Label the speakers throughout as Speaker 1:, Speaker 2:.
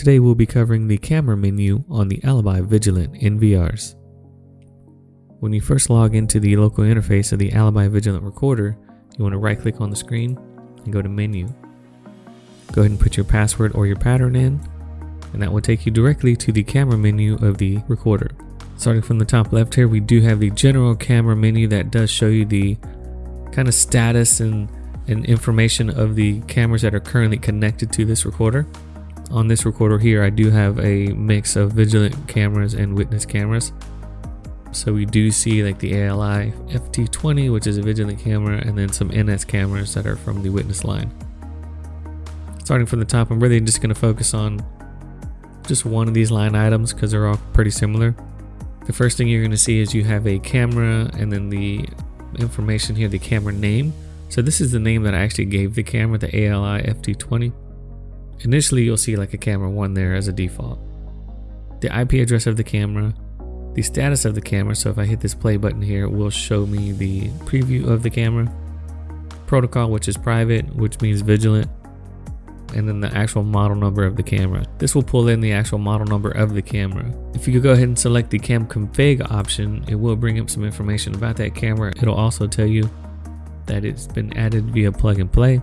Speaker 1: Today we'll be covering the camera menu on the Alibi Vigilant NVRs. When you first log into the local interface of the Alibi Vigilant recorder, you want to right click on the screen and go to menu. Go ahead and put your password or your pattern in, and that will take you directly to the camera menu of the recorder. Starting from the top left here, we do have the general camera menu that does show you the kind of status and, and information of the cameras that are currently connected to this recorder. On this recorder here, I do have a mix of vigilant cameras and witness cameras. So we do see like the ALI FT20, which is a vigilant camera, and then some NS cameras that are from the witness line. Starting from the top, I'm really just going to focus on just one of these line items because they're all pretty similar. The first thing you're going to see is you have a camera and then the information here, the camera name. So this is the name that I actually gave the camera, the ALI FT20. Initially, you'll see like a camera one there as a default. The IP address of the camera, the status of the camera. So if I hit this play button here, it will show me the preview of the camera. Protocol, which is private, which means vigilant and then the actual model number of the camera. This will pull in the actual model number of the camera. If you go ahead and select the cam config option, it will bring up some information about that camera. It'll also tell you that it's been added via plug and play.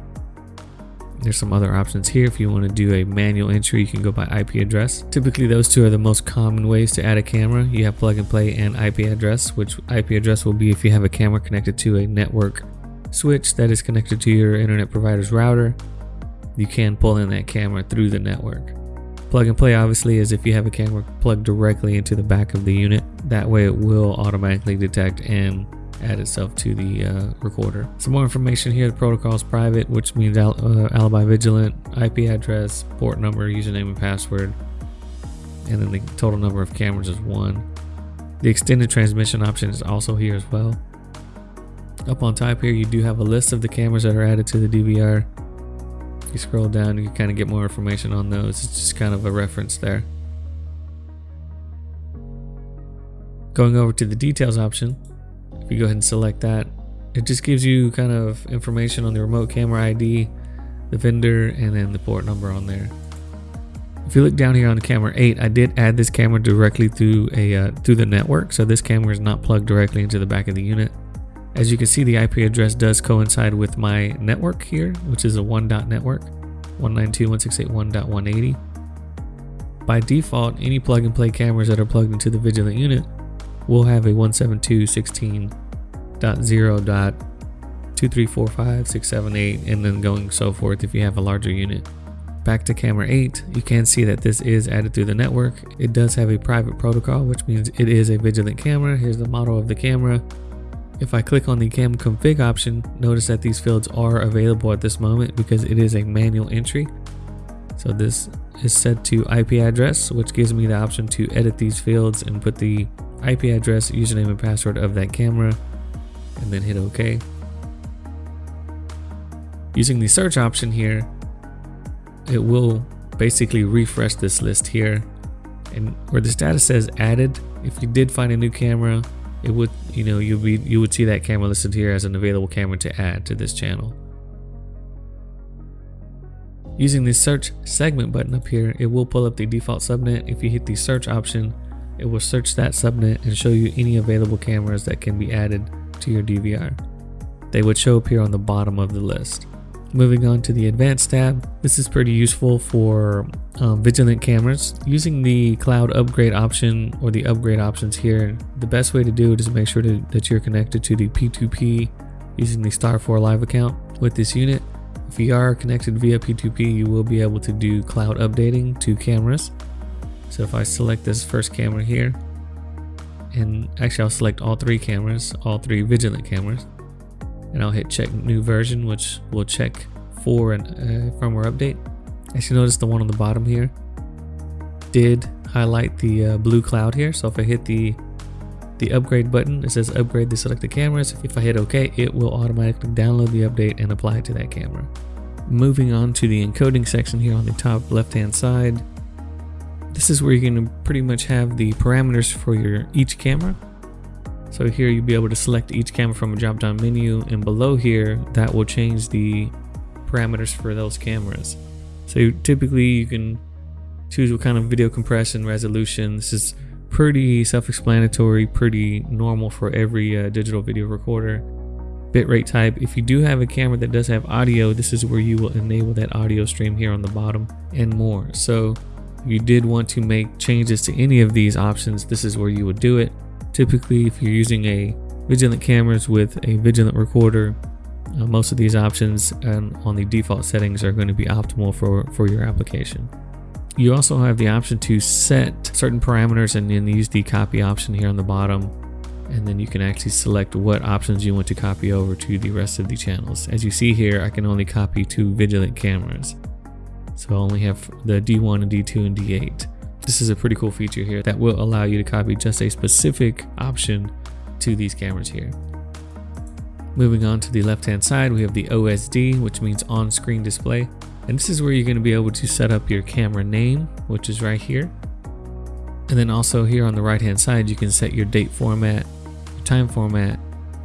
Speaker 1: There's some other options here. If you want to do a manual entry, you can go by IP address. Typically, those two are the most common ways to add a camera. You have plug and play and IP address, which IP address will be if you have a camera connected to a network switch that is connected to your internet provider's router you can pull in that camera through the network. Plug and play obviously is if you have a camera plugged directly into the back of the unit. That way it will automatically detect and add itself to the uh, recorder. Some more information here, the protocol is private, which means al uh, alibi vigilant, IP address, port number, username and password, and then the total number of cameras is one. The extended transmission option is also here as well. Up on top here, you do have a list of the cameras that are added to the DVR you scroll down, you kind of get more information on those. It's just kind of a reference there. Going over to the details option, if you go ahead and select that, it just gives you kind of information on the remote camera ID, the vendor, and then the port number on there. If you look down here on camera 8, I did add this camera directly through a uh, through the network, so this camera is not plugged directly into the back of the unit. As you can see, the IP address does coincide with my network here, which is a one dot network, 192.168.1.180. By default, any plug and play cameras that are plugged into the Vigilant unit will have a 172.16.0.2345678 and then going so forth if you have a larger unit. Back to camera 8, you can see that this is added through the network. It does have a private protocol, which means it is a Vigilant camera. Here's the model of the camera. If I click on the cam config option, notice that these fields are available at this moment because it is a manual entry. So this is set to IP address, which gives me the option to edit these fields and put the IP address, username and password of that camera, and then hit OK. Using the search option here, it will basically refresh this list here. And where the status says added, if you did find a new camera, it would you know you be you would see that camera listed here as an available camera to add to this channel using the search segment button up here it will pull up the default subnet if you hit the search option it will search that subnet and show you any available cameras that can be added to your DVR they would show up here on the bottom of the list Moving on to the advanced tab, this is pretty useful for um, vigilant cameras. Using the cloud upgrade option or the upgrade options here, the best way to do it is make sure to, that you're connected to the P2P using the Star4 Live account with this unit. If you are connected via P2P, you will be able to do cloud updating to cameras. So if I select this first camera here, and actually I'll select all three cameras, all three vigilant cameras and I'll hit check new version, which will check for a uh, firmware update. As you notice, the one on the bottom here did highlight the uh, blue cloud here. So if I hit the the upgrade button, it says upgrade the selected cameras. If I hit OK, it will automatically download the update and apply it to that camera. Moving on to the encoding section here on the top left hand side. This is where going to pretty much have the parameters for your each camera. So here you'll be able to select each camera from a drop down menu and below here that will change the parameters for those cameras. So typically you can choose what kind of video compression resolution. This is pretty self-explanatory, pretty normal for every uh, digital video recorder. Bitrate type, if you do have a camera that does have audio, this is where you will enable that audio stream here on the bottom and more. So if you did want to make changes to any of these options, this is where you would do it. Typically, if you're using a Vigilant cameras with a Vigilant recorder, uh, most of these options and on the default settings are going to be optimal for, for your application. You also have the option to set certain parameters and then use the copy option here on the bottom. And then you can actually select what options you want to copy over to the rest of the channels. As you see here, I can only copy two Vigilant cameras. So I only have the D1 and D2 and D8. This is a pretty cool feature here that will allow you to copy just a specific option to these cameras here. Moving on to the left hand side, we have the OSD, which means on-screen display. And this is where you're going to be able to set up your camera name, which is right here. And then also here on the right hand side, you can set your date format, your time format,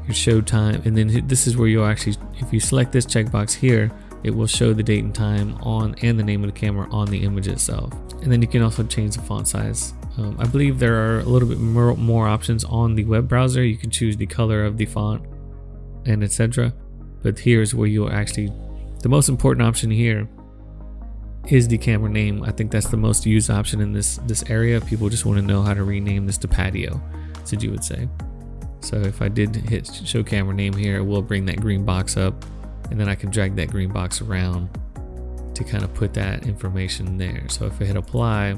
Speaker 1: your show time. And then this is where you'll actually, if you select this checkbox here, it will show the date and time on and the name of the camera on the image itself. And then you can also change the font size. Um, I believe there are a little bit more, more options on the web browser. You can choose the color of the font and etc. But here's where you'll actually, the most important option here is the camera name. I think that's the most used option in this this area. People just want to know how to rename this to patio, as you would say. So if I did hit show camera name here, it will bring that green box up and then I can drag that green box around to kind of put that information there. So if I hit apply,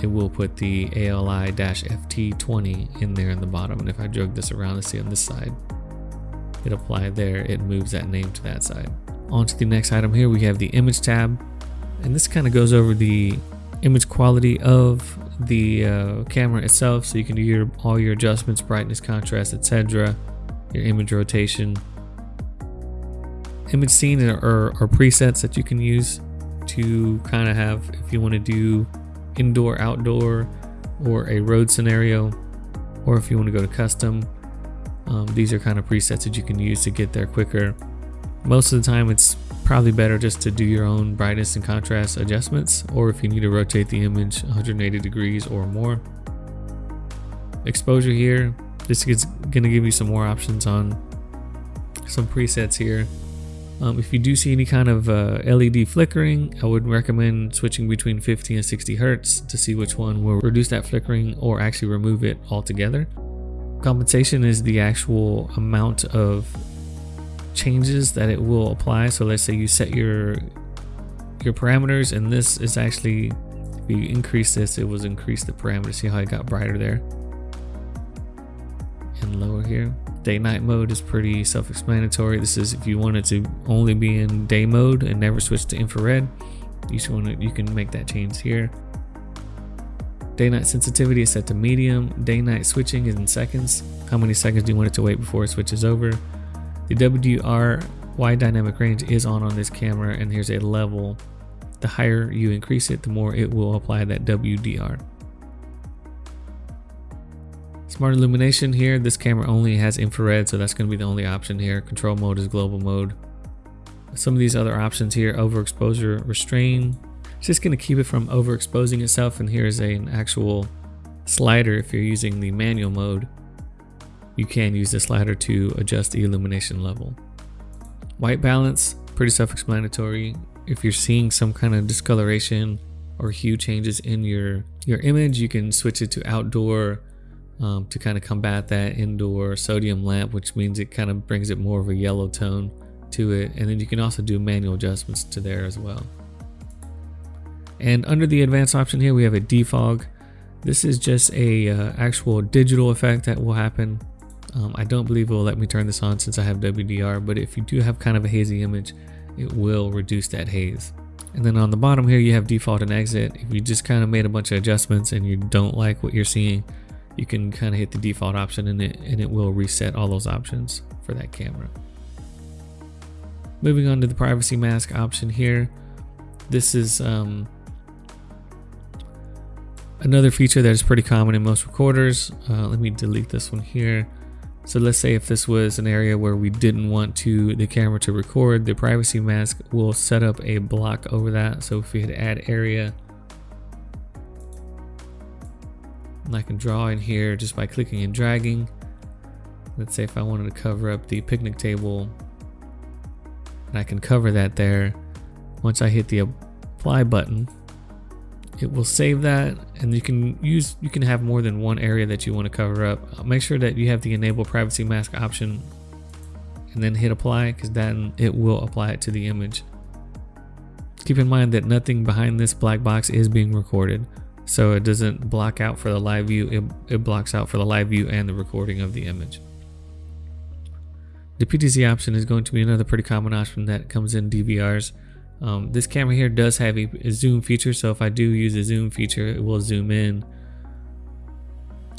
Speaker 1: it will put the ALI-FT20 in there in the bottom. And if I drag this around, let's see on this side, hit apply there, it moves that name to that side. On to the next item here, we have the image tab. And this kind of goes over the image quality of the uh, camera itself. So you can do your all your adjustments, brightness, contrast, etc. Your image rotation, image scene are, are presets that you can use to kind of have if you want to do indoor outdoor or a road scenario or if you want to go to custom um, these are kind of presets that you can use to get there quicker most of the time it's probably better just to do your own brightness and contrast adjustments or if you need to rotate the image 180 degrees or more exposure here this is going to give you some more options on some presets here um, if you do see any kind of uh, LED flickering, I would recommend switching between 50 and 60 Hertz to see which one will reduce that flickering or actually remove it altogether. Compensation is the actual amount of changes that it will apply. So let's say you set your your parameters and this is actually, if you increase this, it will increase the parameter. See how it got brighter there? And lower here. Day night mode is pretty self-explanatory. This is if you wanted to only be in day mode and never switch to infrared, you want to you can make that change here. Day night sensitivity is set to medium. Day night switching is in seconds. How many seconds do you want it to wait before it switches over? The WDR wide dynamic range is on on this camera and here's a level. The higher you increase it, the more it will apply that WDR. Smart illumination here, this camera only has infrared, so that's going to be the only option here. Control mode is global mode. Some of these other options here, overexposure, restrain. It's just going to keep it from overexposing itself, and here's a, an actual slider if you're using the manual mode. You can use the slider to adjust the illumination level. White balance, pretty self-explanatory. If you're seeing some kind of discoloration or hue changes in your, your image, you can switch it to outdoor um, to kind of combat that indoor sodium lamp, which means it kind of brings it more of a yellow tone to it. And then you can also do manual adjustments to there as well. And under the advanced option here, we have a defog. This is just a uh, actual digital effect that will happen. Um, I don't believe it will let me turn this on since I have WDR, but if you do have kind of a hazy image, it will reduce that haze. And then on the bottom here, you have default and exit. If you just kind of made a bunch of adjustments and you don't like what you're seeing, you can kind of hit the default option and it, and it will reset all those options for that camera. Moving on to the privacy mask option here. This is um, another feature that is pretty common in most recorders. Uh, let me delete this one here. So let's say if this was an area where we didn't want to the camera to record, the privacy mask will set up a block over that. So if we hit add area, and I can draw in here just by clicking and dragging. Let's say if I wanted to cover up the picnic table, and I can cover that there. Once I hit the apply button, it will save that and you can use you can have more than one area that you want to cover up. Uh, make sure that you have the enable privacy mask option and then hit apply because then it will apply it to the image. Keep in mind that nothing behind this black box is being recorded so it doesn't block out for the live view it, it blocks out for the live view and the recording of the image. The PTZ option is going to be another pretty common option that comes in DVRs um, this camera here does have a, a, zoom feature, so if I do use a zoom feature, it will zoom in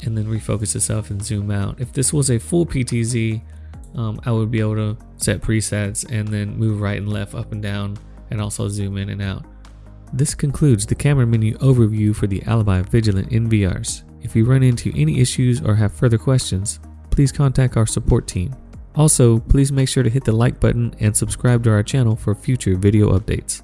Speaker 1: and then refocus itself and zoom out. If this was a full PTZ, um, I would be able to set presets and then move right and left, up and down, and also zoom in and out. This concludes the camera menu overview for the Alibi Vigilant NVRs. If you run into any issues or have further questions, please contact our support team. Also, please make sure to hit the like button and subscribe to our channel for future video updates.